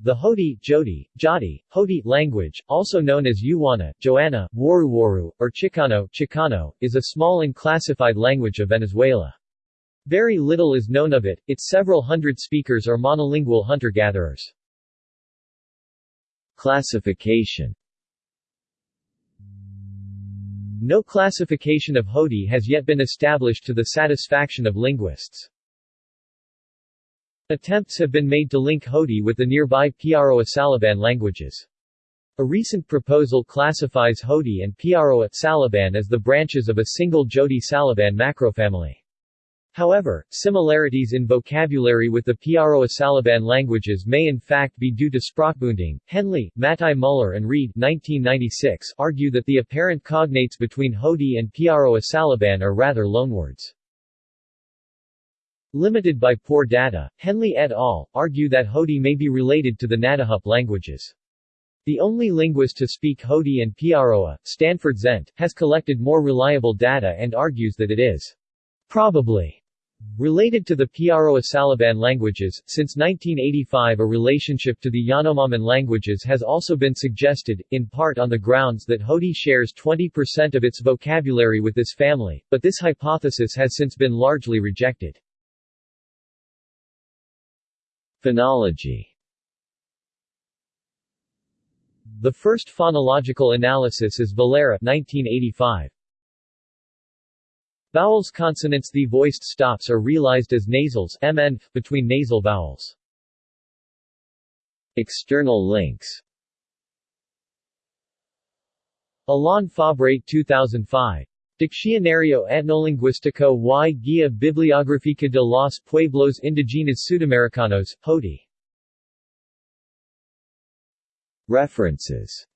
The Hoti, Jodi, Jodi, Hoti language, also known as Yuwana, Joanna, Waruwaru, or Chicano, Chicano, is a small and classified language of Venezuela. Very little is known of it, its several hundred speakers are monolingual hunter-gatherers. Classification No classification of Hoti has yet been established to the satisfaction of linguists. Attempts have been made to link Hoti with the nearby Piaroa-Saliban languages. A recent proposal classifies Hoti and Piaroa-Saliban as the branches of a single Jodi-Saliban macrofamily. However, similarities in vocabulary with the Piaroa-Saliban languages may in fact be due to Sprachbunding. Henley, Mattei Muller and Reed 1996 argue that the apparent cognates between Hoti and Piaroa-Saliban are rather loanwords. Limited by poor data, Henley et al. argue that Hodi may be related to the Nadahup languages. The only linguist to speak Hodi and Piaroa, Stanford Zent, has collected more reliable data and argues that it is probably related to the Piaroa-Saliban languages. Since 1985 a relationship to the Yanomaman languages has also been suggested, in part on the grounds that Hodi shares 20% of its vocabulary with this family, but this hypothesis has since been largely rejected. Phonology The first phonological analysis is Vilera 1985. Vowels consonants The voiced stops are realized as nasals mn, between nasal vowels. External links Alain Fabre 2005 Diccionario Etnolingüístico y Guía Bibliográfica de los Pueblos Indígenas Sudamericanos, Hoti. References